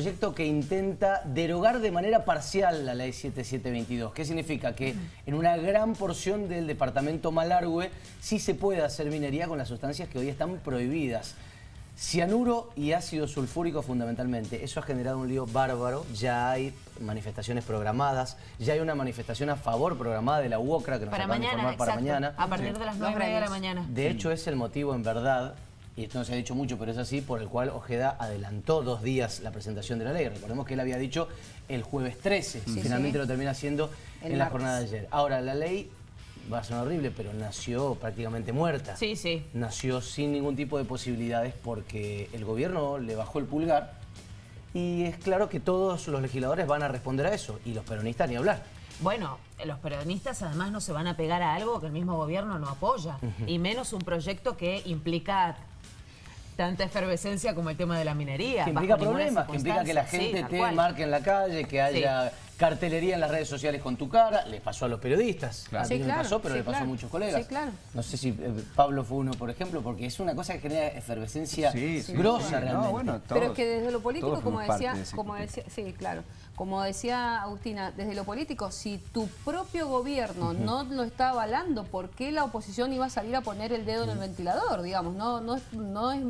proyecto que intenta derogar de manera parcial la ley 7722. ¿Qué significa? Que en una gran porción del departamento Malargüe sí se puede hacer minería con las sustancias que hoy están prohibidas. Cianuro y ácido sulfúrico fundamentalmente. Eso ha generado un lío bárbaro. Ya hay manifestaciones programadas. Ya hay una manifestación a favor programada de la UOCRA que nos para acaban mañana, de informar para exacto. mañana. A partir de las 9 de la mañana. De hecho, es el motivo en verdad, y esto no se ha dicho mucho, pero es así, por el cual Ojeda adelantó dos días la presentación de la ley. Recordemos que él había dicho el jueves 13, y finalmente sí. lo termina haciendo El en la martes. jornada de ayer. Ahora, la ley va a sonar horrible, pero nació prácticamente muerta. Sí, sí. Nació sin ningún tipo de posibilidades porque el gobierno le bajó el pulgar y es claro que todos los legisladores van a responder a eso, y los peronistas ni hablar. Bueno, los peronistas además no se van a pegar a algo que el mismo gobierno no apoya, y menos un proyecto que implica tanta efervescencia como el tema de la minería. Que implica problemas, que implica que la gente Sí, te cual. marque en la calle, que haya cartelería en las redes sociales con tu cara. Le pasó a los periodistas. Claro. A mí Sí, no claro, me pasó, pero sí, le pasó claro. a muchos colegas. Sí, claro. No sé si eh, Pablo fue uno, por ejemplo, porque es una cosa que genera efervescencia Sí, sí. grosa Sí, no, realmente. bueno, Pero todos- es que desde lo político, como decía, de como decía, sí, claro, como decía Agustina, desde lo político, si tu propio gobierno no lo está avalando, ¿por qué la oposición iba a salir a poner el dedo en el ventilador? Digamos, no, no, es- no es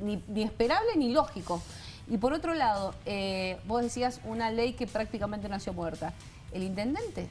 ni, ni esperable ni lógico. Y por otro lado, eh, vos decías una ley que prácticamente nació muerta. El intendente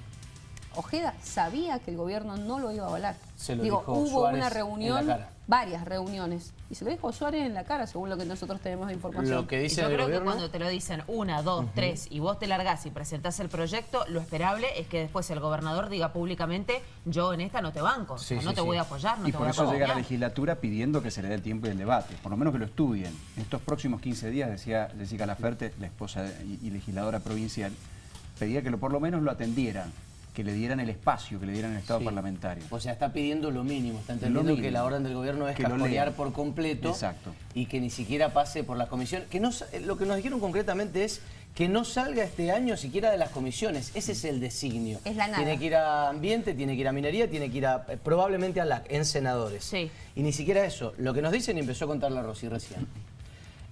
Ojeda sabía que el gobierno no lo iba a avalar. Se lo Digo, dijo hubo Suárez una reunión. Varias reuniones, y se lo dijo Suárez en la cara, según lo que nosotros tenemos de información. Lo que Y dice yo el creo gobierno... que cuando te lo dicen una, dos, tres y vos te largás y presentás el proyecto, lo esperable es que después el gobernador diga públicamente yo en esta no te banco, o sea, Sí, no sí, te sí. voy a apoyar, no y te por voy a eso llega la legislatura pidiendo que se le dé el tiempo y el debate, por lo menos que lo estudien. En estos próximos 15 días, decía Jessica Laferte, la esposa y, y legisladora provincial, pedía que lo, por lo menos lo atendieran, que le dieran el espacio, que le dieran el estado Sí. parlamentario. O sea, está pidiendo lo mínimo, está entendiendo mínimo. que la orden del gobierno es lean. por completo Exacto. y que ni siquiera pase por las comisiones. Que no, eh, lo que nos dijeron concretamente es que no salga este año siquiera de las comisiones. Ese es el designio. Es la nada. Tiene que ir a ambiente, tiene que ir a minería, tiene que ir a, eh, probablemente a LAC, en senadores. Sí. Y ni siquiera eso. Lo que nos dicen, y empezó a contar la Rosy recién,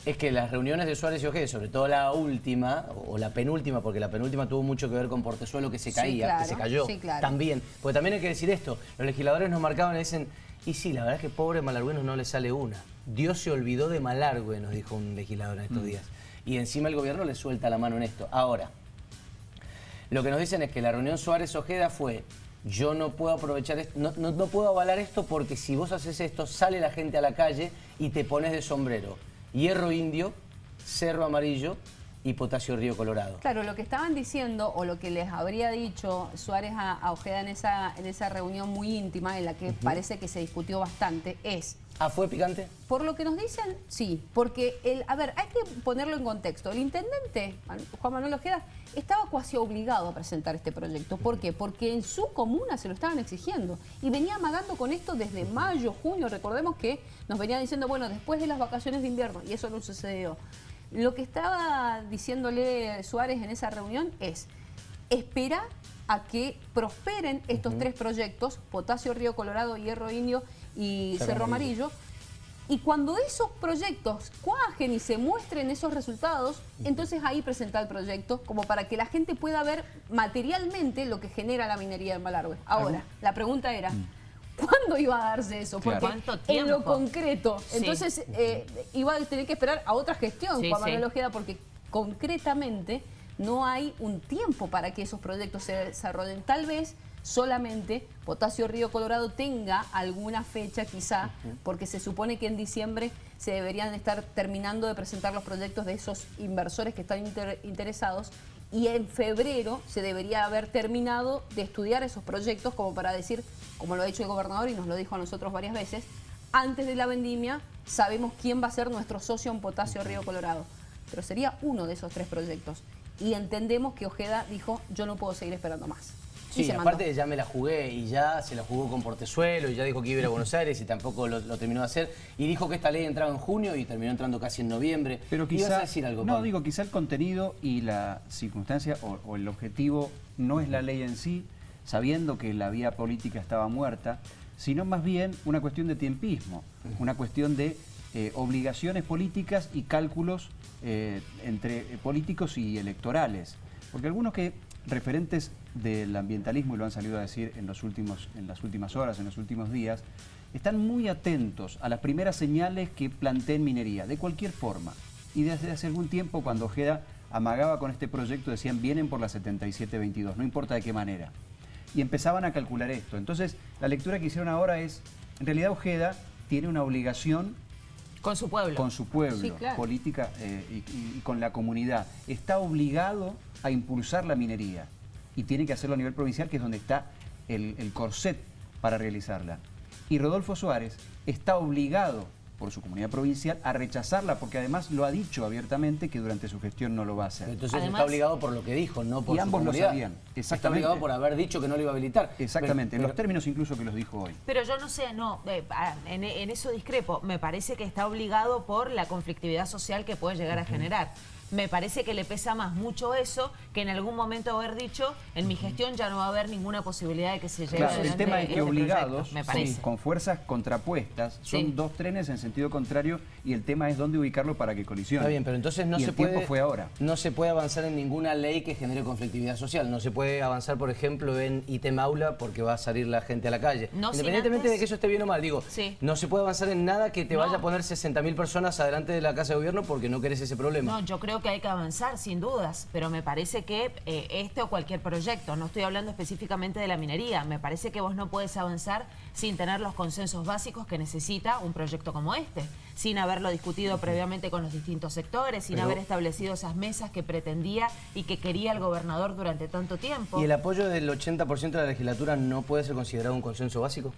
es que las reuniones de Suárez y Ojeda, sobre todo la última, o la penúltima, porque la penúltima tuvo mucho que ver con Portezuelo que se Sí, caía, claro, que se cayó, sí, claro. también. Porque también hay que decir esto, los legisladores nos marcaban y dicen, y sí, la verdad es que pobre Malargüeno no le sale una. Dios se olvidó de Malargüe, nos dijo un legislador en estos días. Y encima el gobierno le suelta la mano en esto. Ahora, lo que nos dicen es que la reunión Suárez-Ojeda fue, yo no puedo aprovechar esto, no, no- no puedo avalar esto porque si vos haces esto, sale la gente a la calle y te pones de sombrero. Hierro indio, cerro amarillo y potasio río colorado. Claro, lo que estaban diciendo o lo que les habría dicho Suárez a, a Ojeda en esa, en esa reunión muy íntima en la que parece que se discutió bastante es, Ah, ¿fue picante? por lo que nos dicen, sí, porque, el, a ver, hay que ponerlo en contexto. El intendente, Juan Manuel Ojeda, estaba casi obligado a presentar este proyecto. ¿Por qué? Porque en su comuna se lo estaban exigiendo y venía amagando con esto desde mayo, junio. Recordemos que nos venía diciendo, bueno, después de las vacaciones de invierno, y eso no sucedió. Lo que estaba diciéndole Suárez en esa reunión es, espera a que prosperen estos tres proyectos, Potasio Río Colorado, Hierro Indio y Cerro Cerro, Amarillo. Amarillo. Y cuando esos proyectos cuajen y se muestren esos resultados, entonces ahí presenta el proyecto como para que la gente pueda ver materialmente lo que genera la minería en Malargüe. Ahora, la pregunta era, ¿cuándo iba a darse eso? Porque ¿Cuánto en lo tiempo? concreto, Sí. entonces eh, iba a tener que esperar a otra gestión, Sí, Juan Manuel sí. Ojeda, porque concretamente no hay un tiempo para que esos proyectos se desarrollen. Tal vez solamente Potasio Río Colorado tenga alguna fecha quizá, porque se supone que en diciembre se deberían estar terminando de presentar los proyectos de esos inversores que están inter- interesados y en febrero se debería haber terminado de estudiar esos proyectos como para decir, como lo ha dicho el gobernador y nos lo dijo a nosotros varias veces, antes de la vendimia sabemos quién va a ser nuestro socio en Potasio Río Colorado. Pero sería uno de esos tres proyectos. Y entendemos que Ojeda dijo, yo no puedo seguir esperando más. Y Sí, se mandó. aparte ya me la jugué y ya se la jugó con Portezuelo y ya dijo que iba a ir a Buenos Aires y tampoco lo, lo terminó de hacer. Y dijo que esta ley entraba en junio y terminó entrando casi en noviembre. Pero ¿Ibas quizá, a decir algo, no Pablo? digo, quizá el contenido y la circunstancia o, o el objetivo no es la ley en sí, sabiendo que la vía política estaba muerta, sino más bien una cuestión de tiempismo, una cuestión de eh, obligaciones políticas y cálculos eh, entre políticos y electorales. Porque algunos que referentes del ambientalismo, y lo han salido a decir en, los últimos, en las últimas horas, en los últimos días, están muy atentos a las primeras señales que planteen minería, de cualquier forma. Y desde hace algún tiempo, cuando Ojeda amagaba con este proyecto, decían, vienen por la 7722, no importa de qué manera. Y empezaban a calcular esto. Entonces, la lectura que hicieron ahora es, en realidad Ojeda tiene una obligación con su pueblo. Con su pueblo, política eh, y, con la comunidad. Está obligado a impulsar la minería y tiene que hacerlo a nivel provincial, que es donde está el, el corset para realizarla. Y Rodolfo Suárez está obligado por su comunidad provincial a rechazarla, porque además lo ha dicho abiertamente que durante su gestión no lo va a hacer. Entonces está obligado por lo que dijo, no por y ambos lo sabían, exactamente. Está obligado por haber dicho que no lo iba a habilitar. Exactamente, en los términos incluso que los dijo hoy. Pero yo no sé, no, eh, en, eso discrepo. Me parece que está obligado por la conflictividad social que puede llegar a generar me parece que le pesa más mucho eso que en algún momento haber dicho, en mi gestión ya no va a haber ninguna posibilidad de que se lleve claro, El tema es que este obligados, con fuerzas contrapuestas, son dos trenes en sentido contrario y el tema es dónde ubicarlo para que colisione. Está bien, pero entonces no y se el puede... Fue ahora. No se puede avanzar en ninguna ley que genere conflictividad social. No se puede avanzar, por ejemplo, en ítem aula porque va a salir la gente a la calle. Independientemente de que eso esté bien o mal, digo, no se puede avanzar en nada que te vaya a poner 60.000 personas adelante de la Casa de Gobierno porque no querés ese problema. No, yo creo que hay que avanzar sin dudas, pero me parece que eh, este o cualquier proyecto, no estoy hablando específicamente de la minería, me parece que vos no puedes avanzar sin tener los consensos básicos que necesita un proyecto como este, sin haberlo discutido previamente con los distintos sectores, sin haber establecido esas mesas que pretendía y que quería el gobernador durante tanto tiempo. ¿Y el apoyo del 80% de la legislatura no puede ser considerado un consenso básico?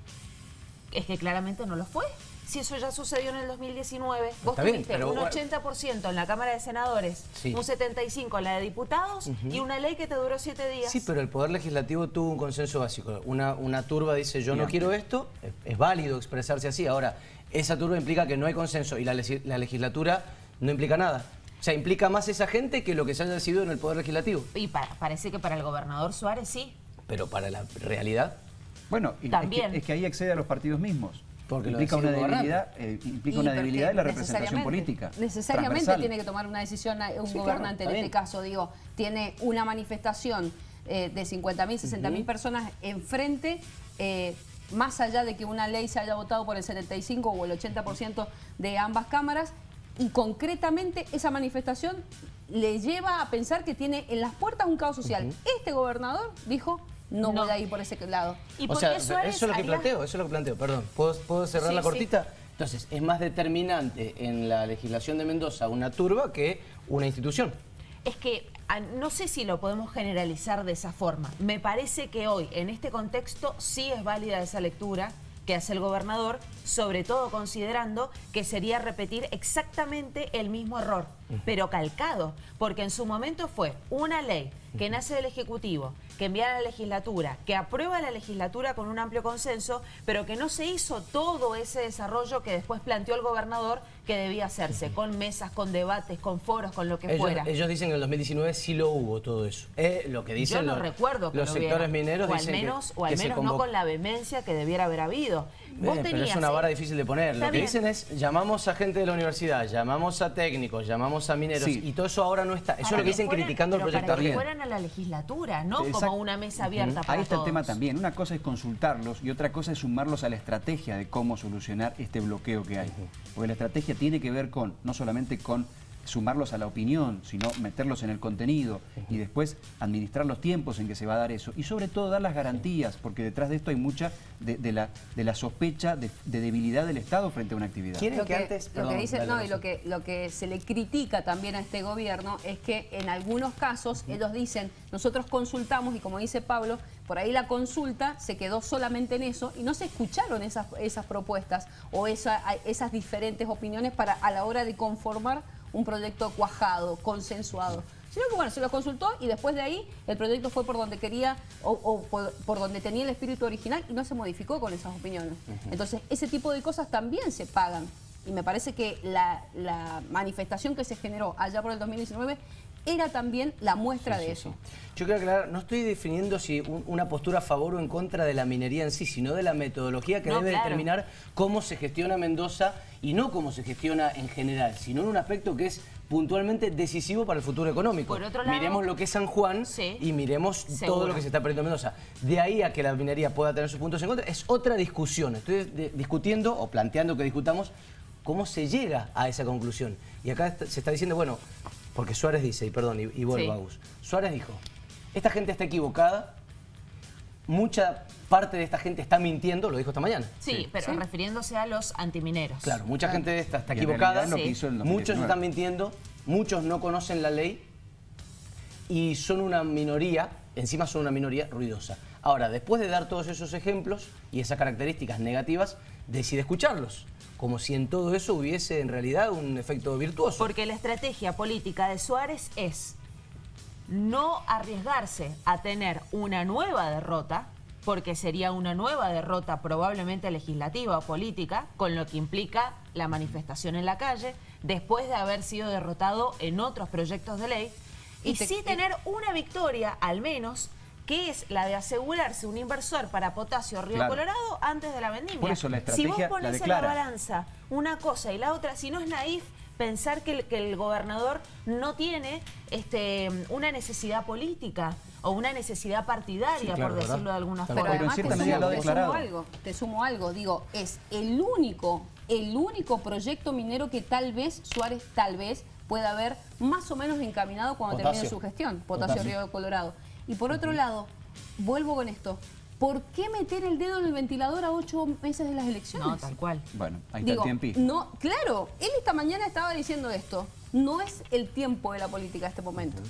Es que claramente no lo fue si eso ya sucedió en el 2019, vos tuviste un 80% en la Cámara de Senadores, un 75% en la de diputados y una ley que te duró siete días. Sí, pero el Poder Legislativo tuvo un consenso básico. Una, una turba dice yo no quiero esto, es, válido expresarse así. Ahora, esa turba implica que no hay consenso y la, legislatura no implica nada. O sea, implica más esa gente que lo que se haya decidido en el Poder Legislativo. Y parece que para el gobernador Suárez sí. Pero para la realidad... Bueno, También. es que ahí accede a los partidos mismos. Porque implica una debilidad, eh, implica una debilidad de la representación política. Necesariamente tiene que tomar una decisión un gobernante en este caso, digo, tiene una manifestación eh, de 50.000, 60.000 personas enfrente, eh, más allá de que una ley se haya votado por el 75 o el 80% de ambas cámaras, y concretamente esa manifestación le lleva a pensar que tiene en las puertas un caos social. Este gobernador dijo, no, voy a ir por ese lado. ¿Y o sea, eso es lo que planteo, eso es lo que planteo, perdón. ¿Puedo, cerrar la cortita? Entonces, es más determinante en la legislación de Mendoza una turba que una institución. Es que ah, no sé si lo podemos generalizar de esa forma. Me parece que hoy, en este contexto, sí es válida esa lectura que hace el gobernador, sobre todo considerando que sería repetir exactamente el mismo error, pero calcado, porque en su momento fue una ley que nace del Ejecutivo, que envía a la legislatura, que aprueba la legislatura con un amplio consenso, pero que no se hizo todo ese desarrollo que después planteó el gobernador que debía hacerse, con mesas, con debates, con foros, con lo que fuera. Ellos dicen que en el 2019 sí lo hubo todo eso. Eh, lo que dicen Yo no recuerdo que los sectores mineros o al menos, o al menos no con la vehemencia que debiera haber habido. pero es una vara difícil de poner. lo que dicen es, llamamos a gente de la universidad, llamamos a técnicos, llamamos a mineros, y todo eso ahora no está. Eso es lo que dicen criticando el proyecto para que fueran a la legislatura, no como una mesa abierta para Ahí está el tema también. Una cosa es consultarlos y otra cosa es sumarlos a la estrategia de cómo solucionar este bloqueo que hay. Porque la estrategia tiene que ver con, no solamente con sumarlos a la opinión, sino meterlos en el contenido y después administrar los tiempos en que se va a dar eso. Y sobre todo dar las garantías, porque detrás de esto hay mucha de, la, de la sospecha de, debilidad del Estado frente a una actividad. Lo que, antes, lo que dice, no, y lo que, lo que se le critica también a este gobierno es que en algunos casos ellos dicen, nosotros consultamos y como dice Pablo, por ahí la consulta se quedó solamente en eso y no se escucharon esas, esas propuestas o esas diferentes opiniones para a la hora de conformar un proyecto cuajado, consensuado. Sino que bueno, se lo consultó y después de ahí el proyecto fue por donde quería o, por, donde tenía el espíritu original y no se modificó con esas opiniones. Entonces ese tipo de cosas también se pagan Y me parece que la, la manifestación que se generó allá por el 2019 era también la muestra de eso. Yo quiero aclarar, no estoy definiendo si una postura a favor o en contra de la minería en sí, sino de la metodología que debe determinar cómo se gestiona Mendoza y no cómo se gestiona en general, sino en un aspecto que es puntualmente decisivo para el futuro económico. miremos lo que es San Juan y miremos todo lo que se está perdiendo en Mendoza. De ahí a que la minería pueda tener sus puntos en contra, es otra discusión. Estoy discutiendo o planteando que discutamos cómo se llega a esa conclusión. Y acá se está diciendo, bueno, porque Suárez dice, y perdón, y, vuelvo a Gus. Suárez dijo, esta gente está equivocada, mucha parte de esta gente está mintiendo, lo dijo esta mañana. Sí, pero refiriéndose a los antimineros. Claro, mucha gente de esta está equivocada, muchos están mintiendo, muchos no conocen la ley y son una minoría, encima son una minoría ruidosa. Ahora, después de dar todos esos ejemplos y esas características negativas, decide escucharlos como si en todo eso hubiese en realidad un efecto virtuoso. Porque la estrategia política de Suárez es no arriesgarse a tener una nueva derrota, porque sería una nueva derrota probablemente legislativa o política, con lo que implica la manifestación en la calle, después de haber sido derrotado en otros proyectos de ley, y, sí tener una victoria, al menos, que es la de asegurarse un inversor para potasio Río Colorado antes de la vendimia. Por eso la estrategia Si vos pones en la balanza una cosa y la otra, si no es naif pensar que el, que el gobernador no tiene este, una necesidad política o una necesidad partidaria, por decirlo de alguna forma. Pero además te, sumo, te sumo algo, te sumo algo, digo, es el único, el único proyecto minero que tal vez Suárez, tal vez, pueda haber más o menos encaminado cuando termine su gestión, Potasio, Río Colorado. Y por otro lado, vuelvo con esto, ¿por qué meter el dedo en el ventilador a ocho meses de las elecciones? No, tal cual. Bueno, ahí está el tiempo. No, claro, él esta mañana estaba diciendo esto. No es el tiempo de la política este momento.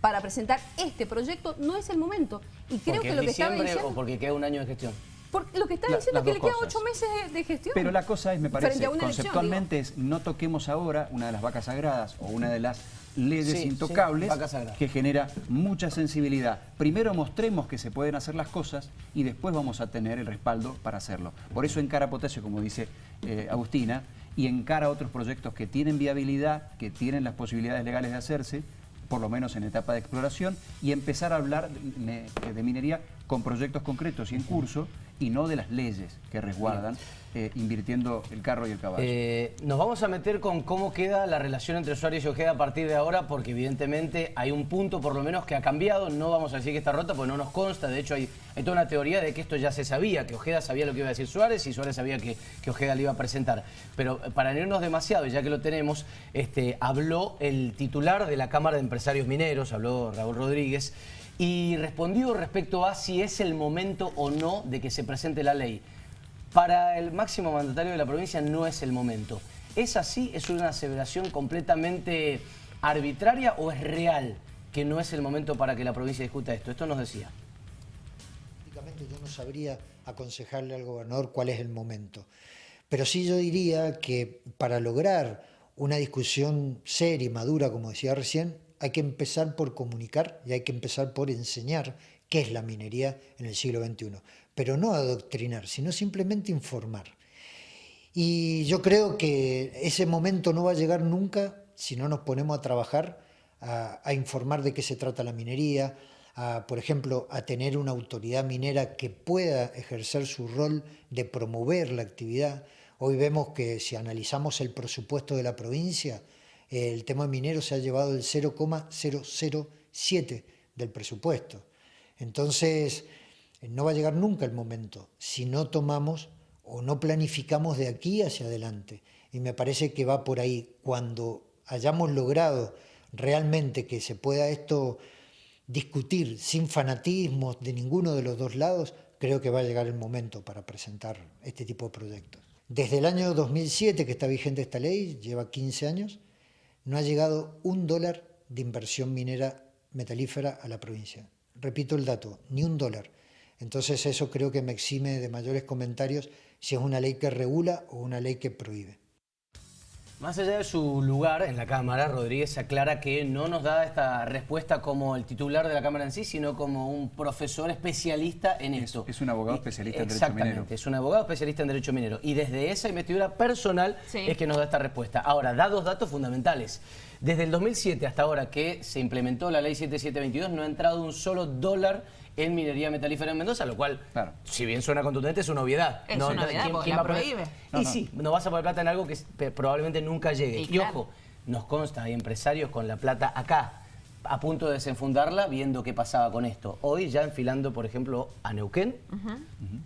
Para presentar este proyecto no es el momento. Y creo que lo que estaba diciendo... o porque queda un año de gestión? Porque lo que está diciendo es que le queda ocho meses de, gestión. Pero la cosa es, me parece, conceptualmente es no toquemos ahora una de las vacas sagradas o una de las leyes intocables que genera mucha sensibilidad. Primero mostremos que se pueden hacer las cosas y después vamos a tener el respaldo para hacerlo. Por eso encara Potasio, como dice eh, Agustina, y encara otros proyectos que tienen viabilidad, que tienen las posibilidades legales de hacerse, por lo menos en etapa de exploración, y empezar a hablar de minería con proyectos concretos y en curso, y no de las leyes que resguardan, eh, invirtiendo el carro y el caballo. Eh, nos vamos a meter con cómo queda la relación entre Suárez y Ojeda a partir de ahora, porque evidentemente hay un punto por lo menos que ha cambiado, no vamos a decir que está rota, porque no nos consta, de hecho hay, toda una teoría de que esto ya se sabía, que Ojeda sabía lo que iba a decir Suárez y Suárez sabía que, que Ojeda le iba a presentar. Pero para no irnos demasiado, ya que lo tenemos, este, habló el titular de la Cámara de Empresarios Mineros, habló Raúl Rodríguez, y respondió respecto a si es el momento o no de que se presente la ley. Para el máximo mandatario de la provincia no es el momento. ¿Es así? ¿Es una aseveración completamente arbitraria o es real que no es el momento para que la provincia discuta esto? Esto nos decía. Prácticamente yo no sabría aconsejarle al gobernador cuál es el momento. Pero sí yo diría que para lograr una discusión seria y madura, como decía recién, hay que empezar por comunicar y hay que empezar por enseñar qué es la minería en el siglo XXI. Pero no adoctrinar, sino simplemente informar. Y yo creo que ese momento no va a llegar nunca si no nos ponemos a trabajar, a, informar de qué se trata la minería, a, por ejemplo, a tener una autoridad minera que pueda ejercer su rol de promover la actividad. Hoy vemos que si analizamos el presupuesto de la provincia, el tema minero se ha llevado el 0,007 del presupuesto. Entonces, no va a llegar nunca el momento si no tomamos o no planificamos de aquí hacia adelante. Y me parece que va por ahí. Cuando hayamos logrado realmente que se pueda esto discutir sin fanatismos de ninguno de los dos lados, creo que va a llegar el momento para presentar este tipo de proyectos. Desde el año 2007 que está vigente esta ley, lleva 15 años, no ha llegado un dólar de inversión minera metalífera a la provincia. Repito el dato, ni un dólar. Entonces eso creo que me exime de mayores comentarios si es una ley que regula o una ley que prohíbe. Más allá de su lugar en la Cámara, Rodríguez aclara que no nos da esta respuesta como el titular de la Cámara en sí, sino como un profesor especialista en esto. es un abogado Y- especialista en derecho Exactamente, minero. es un abogado especialista en derecho minero. Y desde esa investidura personal Sí. es que nos da esta respuesta. Ahora, da dos datos fundamentales. Desde el 2007 hasta ahora que se implementó la ley 7722, no ha entrado un solo dólar en minería metalífera en Mendoza, lo cual, Claro. si bien suena contundente, es una obviedad. Es una obviedad, porque la va a poner- prohíbe. Y No, sí, no vas a poner plata en algo que probablemente nunca llegue. Y Y, claro. ojo, nos consta, hay empresarios con la plata acá, a punto de desenfundarla, viendo qué pasaba con esto. Hoy ya enfilando, por ejemplo, a Neuquén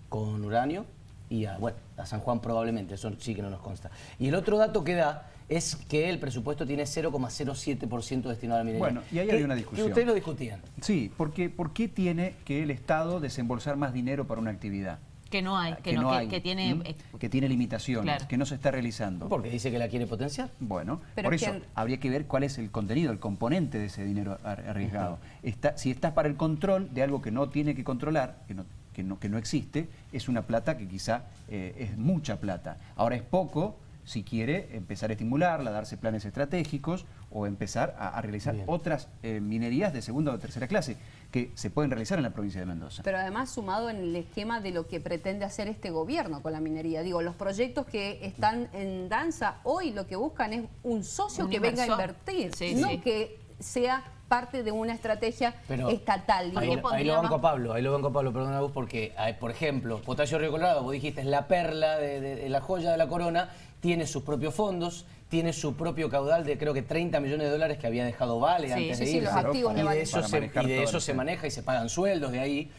con uranio y a, bueno, a San Juan probablemente, eso sí que no nos consta. Y el otro dato que da es que el presupuesto tiene 0,07% destinado a la minería. Bueno, y ahí Que- hay una que discusión. ustedes lo discutían. Sí, porque ¿por qué tiene que el Estado desembolsar más dinero para una actividad? Que no hay, que, no, que, que tiene... ¿Mm? eh, que tiene limitaciones, Claro. que no se está realizando. Porque dice que la quiere potenciar. Bueno, Pero por es eso que- habría que ver cuál es el contenido, el componente de ese dinero ar- arriesgado. Está, si estás para el control de algo que no tiene que controlar, que no, que no, que no existe, es una plata que quizá eh, es mucha plata. Ahora es poco si quiere empezar a estimularla, darse planes estratégicos o empezar a, a realizar Bien. otras eh, minerías de segunda o tercera clase que se pueden realizar en la provincia de Mendoza. Pero además sumado en el esquema de lo que pretende hacer este gobierno con la minería. Digo, los proyectos que están en danza hoy lo que buscan es un socio Un que venga a invertir, Sí, no sí. que sea parte de una estrategia Pero estatal. Ahí, digo. ¿Qué ahí lo banco? Pablo, ahí lo banco a Pablo, perdona vos, porque, hay, por ejemplo, Potasio Río Colorado, vos dijiste, es la perla de, de- de la joya de la corona, tiene sus propios fondos, tiene su propio caudal de creo que 30 millones de dólares que había dejado Vale Sí, antes sí, de sí, irse. los activos de y de eso, se, y de eso se maneja y se pagan sueldos de ahí.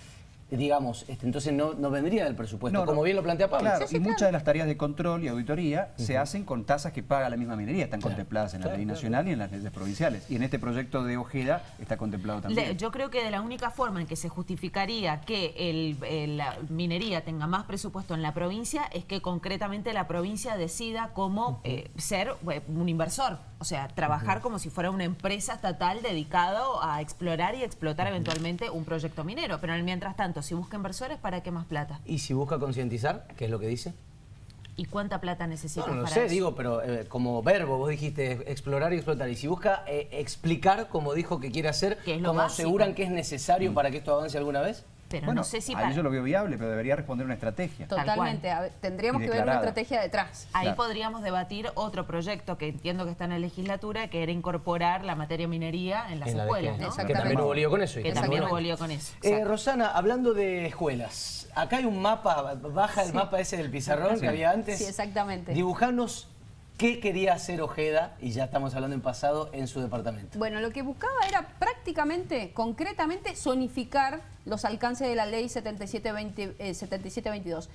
Digamos, este, entonces no, no vendría del presupuesto, No, no. como bien lo plantea Pablo. Claro, y muchas de las tareas de control y auditoría se hacen con tasas que paga la misma minería, están Claro, contempladas en la ley claro. nacional y en las leyes provinciales. Y en este proyecto de Ojeda está contemplado también. Le- yo creo que de la única forma en que se justificaría que el- el- la minería tenga más presupuesto en la provincia es que concretamente la provincia decida cómo eh, ser eh, un inversor, o sea, trabajar como si fuera una empresa estatal dedicado a explorar y explotar eventualmente un proyecto minero. Pero en el mientras tanto, si busca inversores, ¿para qué más plata? Y si busca concientizar, ¿qué es lo que dice? ¿Y cuánta plata necesita No, no para sé, eso? digo, pero eh, como verbo, vos dijiste explorar y explotar. Y si busca eh, explicar, como dijo que quiere hacer, como aseguran que es necesario para que esto avance alguna vez. Pero bueno, no sé si ahí para- yo lo veo viable, pero debería responder una estrategia. Tal Totalmente. ver, tendríamos que ver una estrategia detrás. Ahí Claro. podríamos debatir otro proyecto que entiendo que está en la legislatura, que era incorporar la materia minería en las En la de escuelas, que- ¿no? Que Exactamente. también hubo lío con eso. Que también hubo lío con eso. Eh. Rosana, hablando de escuelas, acá hay un mapa, baja el mapa ese del pizarrón que había antes. Sí, exactamente. Dibujanos qué quería hacer Ojeda, y ya estamos hablando en pasado, en su departamento. Bueno, lo que buscaba era prácticamente, concretamente, zonificar los alcances de la ley 7720, eh, 7722.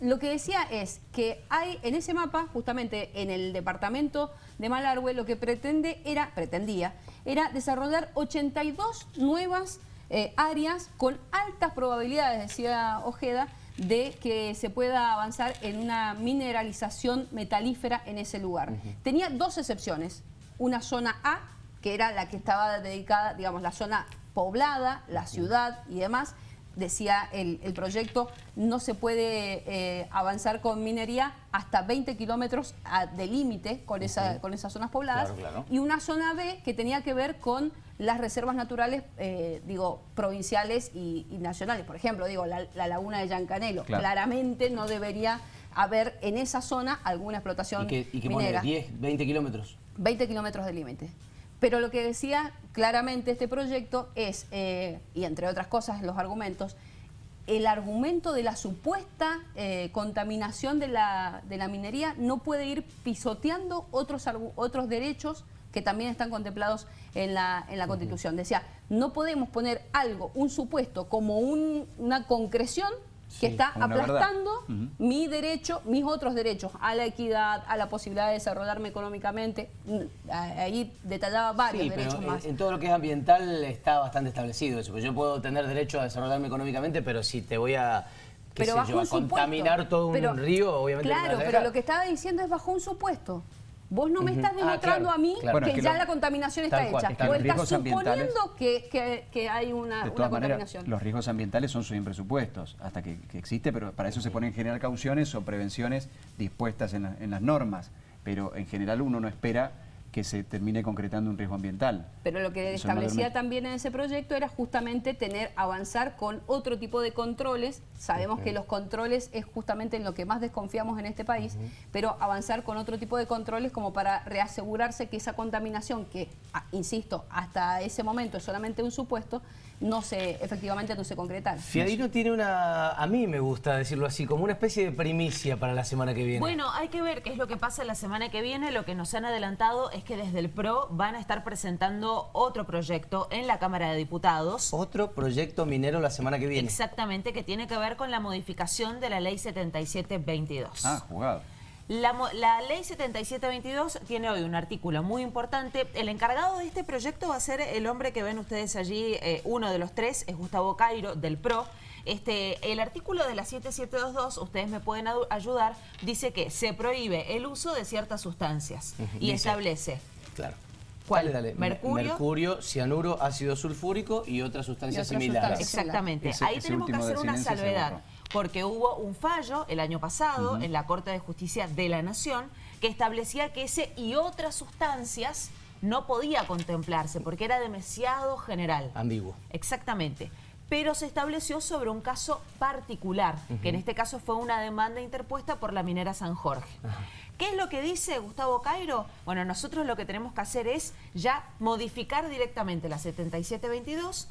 Lo que decía es que hay en ese mapa, justamente en el departamento de Malargüe, lo que pretende era, pretendía, era desarrollar 82 nuevas eh, áreas con altas probabilidades, decía Ojeda, de que se pueda avanzar en una mineralización metalífera en ese lugar. Tenía dos excepciones, una zona A, que era la que estaba dedicada, digamos, la zona poblada, la ciudad y demás, decía el, el proyecto, no se puede eh, avanzar con minería hasta 20 kilómetros a- de límite con, esa, con esas zonas pobladas. Claro, claro. Y una zona B que tenía que ver con las reservas naturales, eh, digo, provinciales y, y nacionales. Por ejemplo, digo, la, la laguna de Yancanelo. Claro. Claramente no debería haber en esa zona alguna ¿Y explotación que, y que pone minera. 10, 20 kilómetros? 20 kilómetros de límite. Pero lo que decía claramente este proyecto es, eh, y entre otras cosas los argumentos, el argumento de la supuesta eh, contaminación de la, de la minería no puede ir pisoteando otros, otros derechos que también están contemplados en la, en la Constitución. Decía, no podemos poner algo, un supuesto, como un- una concreción que Sí, está aplastando mi derecho, mis otros derechos, a la equidad, a la posibilidad de desarrollarme económicamente. Mm, Ahí detallaba varios Sí, derechos en, más. en todo lo que es ambiental está bastante establecido eso. Pues yo puedo tener derecho a desarrollarme económicamente, pero si te voy a, qué pero sé bajo yo, a un supuesto. contaminar todo un Pero- río, obviamente Claro, pero lo que estaba diciendo es bajo un supuesto. Vos no me estás Ah, demostrando claro, a mí claro. Que, ya lo- la contaminación está cual, hecha. los estás suponiendo que, que- que hay una, De una todas maneras, contaminación. los riesgos ambientales son sin presupuestos, hasta que, que existe, pero para eso se ponen en general cauciones o prevenciones dispuestas en, la- en las normas. pero en general uno no espera que se termine concretando un riesgo ambiental. Pero lo que Eso establecía también en ese proyecto era justamente tener, avanzar con otro tipo de controles. Sabemos que los controles es justamente en lo que más desconfiamos en este país, pero avanzar con otro tipo de controles como para reasegurarse que esa contaminación, que, ah, insisto, hasta ese momento es solamente un supuesto, no se, efectivamente no se concretara. Fiadino tiene una, a mí me gusta decirlo así, como una especie de primicia para la semana que viene. Bueno, hay que ver qué es lo que pasa la semana que viene. Lo que nos han adelantado es que desde el PRO van a estar presentando otro proyecto en la Cámara de Diputados. Otro proyecto minero la semana que viene. Exactamente, que tiene que ver con la modificación de la Ley 7722. Ah, jugado. La, ley 7722 tiene hoy un artículo muy importante. El encargado de este proyecto va a ser el hombre que ven ustedes allí, eh, uno de los tres, es Gustavo Cairo, del PRO. Este, el artículo de la 7722, ustedes me pueden ayudar, dice que se prohíbe el uso de ciertas sustancias y Dice. establece Claro. ¿Cuál? Dale, dale. Mercurio. Mercurio, cianuro, ácido sulfúrico y otras sustancias Y similares. Exactamente. Ese- Ahí ese tenemos que hacer una salvedad, porque hubo un fallo el año pasado en la Corte de Justicia de la Nación que establecía que ese y otras sustancias no podía contemplarse porque era demasiado general. Ambiguo. Exactamente. Pero se estableció sobre un caso particular, que en este caso fue una demanda interpuesta por la minera San Jorge. ¿Qué es lo que dice Gustavo Cairo? Bueno, nosotros lo que tenemos que hacer es ya modificar directamente la 7722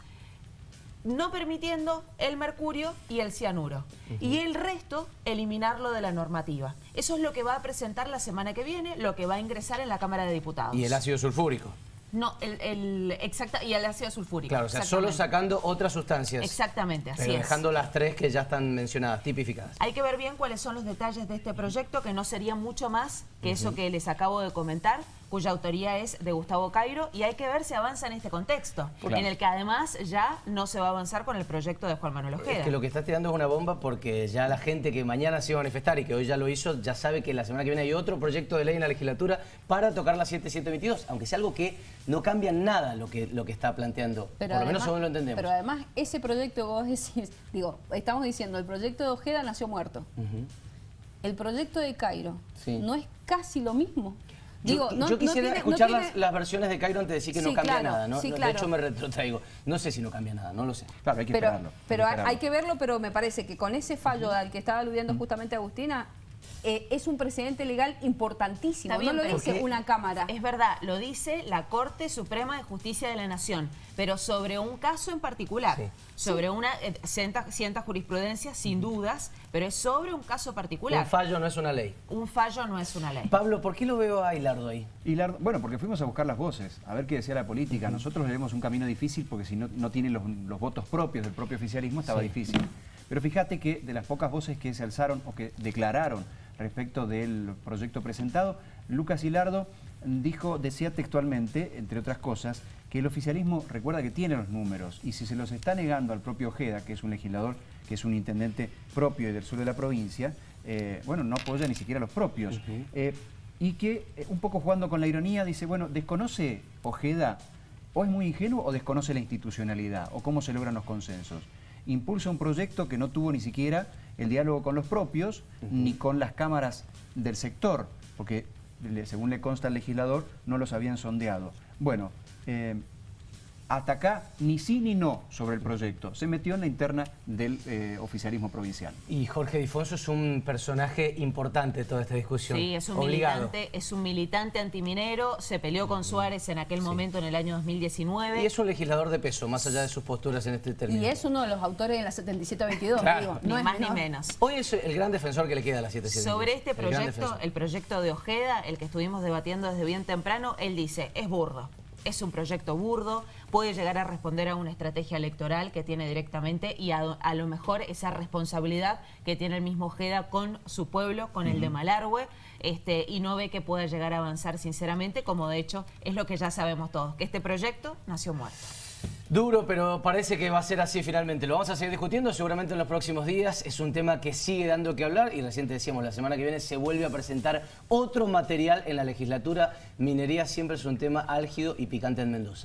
no permitiendo el mercurio y el cianuro. Y el resto, eliminarlo de la normativa. Eso es lo que va a presentar la semana que viene, lo que va a ingresar en la Cámara de Diputados. Y el ácido sulfúrico. No, el, el- exacta, y el ácido sulfúrico. Claro, o sea, solo sacando otras sustancias. Exactamente, así Pero es. dejando las tres que ya están mencionadas, tipificadas. Hay que ver bien cuáles son los detalles de este proyecto, que no sería mucho más que eso que les acabo de comentar, cuya autoría es de Gustavo Cairo, y hay que ver si avanza en este contexto, Claro. en el que además ya no se va a avanzar con el proyecto de Juan Manuel Ojeda. Es que lo que está tirando es una bomba porque ya la gente que mañana se iba a manifestar y que hoy ya lo hizo, ya sabe que la semana que viene hay otro proyecto de ley en la legislatura para tocar la 7722, aunque sea algo que no cambia nada lo que, lo que está planteando, por lo menos además- según lo entendemos. Pero además, ese proyecto que vos decís, digo, estamos diciendo, el proyecto de Ojeda nació muerto. El proyecto de Cairo Sí. no es casi lo mismo. Yo- Digo, yo, no, quisiera tiene- no escuchar tiene- las, las versiones de Cairo antes de decir que no cambia claro, nada, ¿no? sí, De hecho, me retrotraigo. No sé si no cambia nada, no lo sé. Claro, hay que pero, esperarlo. pero hay, esperarlo. hay que verlo, pero me parece que con ese fallo al que estaba aludiendo justamente Agustina, eh, es un precedente legal importantísimo. Bien, no lo dice una cámara. Es verdad, lo dice la Corte Suprema de Justicia de la Nación, pero sobre un caso en particular, Sí. sobre una eh, jurisprudencia, sin dudas, pero es sobre un caso particular. Un fallo no es una ley. Un fallo no es una ley. Pablo, ¿por qué lo veo a Hilardo ahí? La- bueno, porque fuimos a buscar las voces, a ver qué decía la política. Nosotros le vemos un camino difícil porque si no, no tiene los, los votos propios del propio oficialismo estaba Sí. difícil. Pero fíjate que de las pocas voces que se alzaron o que declararon respecto del proyecto presentado, Lucas Hilardo dijo, decía textualmente, entre otras cosas, que el oficialismo recuerda que tiene los números y si se los está negando al propio Ojeda, que es un legislador, que es un intendente propio y del sur de la provincia, eh, bueno, no apoya ni siquiera a los propios. Eh, y que, eh, un poco jugando con la ironía, dice, bueno, ¿desconoce Ojeda o es muy ingenuo o desconoce la institucionalidad o cómo se logran los consensos? Impulsa un proyecto que no tuvo ni siquiera el diálogo con los propios ni con las cámaras del sector, porque según le consta al legislador no los habían sondeado. Bueno, eh, hasta acá ni sí ni no sobre el proyecto. Se metió en la interna del eh, oficialismo provincial. Y Jorge Difonso es un personaje importante de toda esta discusión. Sí, es un Obligado. militante, es un militante antiminero, se peleó con Suárez en aquel momento en el año 2019. Y es un legislador de peso, más allá de sus posturas en este término. Y es uno de los autores de la 7722, Claro. digo, ni no es más ni menos. Hoy es el gran defensor que le queda a la 77. Sobre este El proyecto, defensor. el proyecto de Ojeda, el que estuvimos debatiendo desde bien temprano, él dice, es burdo. Es un proyecto burdo, puede llegar a responder a una estrategia electoral que tiene directamente y a, a lo mejor esa responsabilidad que tiene el mismo Ojeda con su pueblo, con el de Malargüe, este, y no ve que pueda llegar a avanzar sinceramente, como de hecho es lo que ya sabemos todos, que este proyecto nació muerto. Duro, pero parece que va a ser así finalmente. Lo vamos a seguir discutiendo seguramente en los próximos días. Es un tema que sigue dando que hablar y recién te decíamos, la semana que viene se vuelve a presentar otro material en la legislatura. Minería siempre es un tema álgido y picante en Mendoza.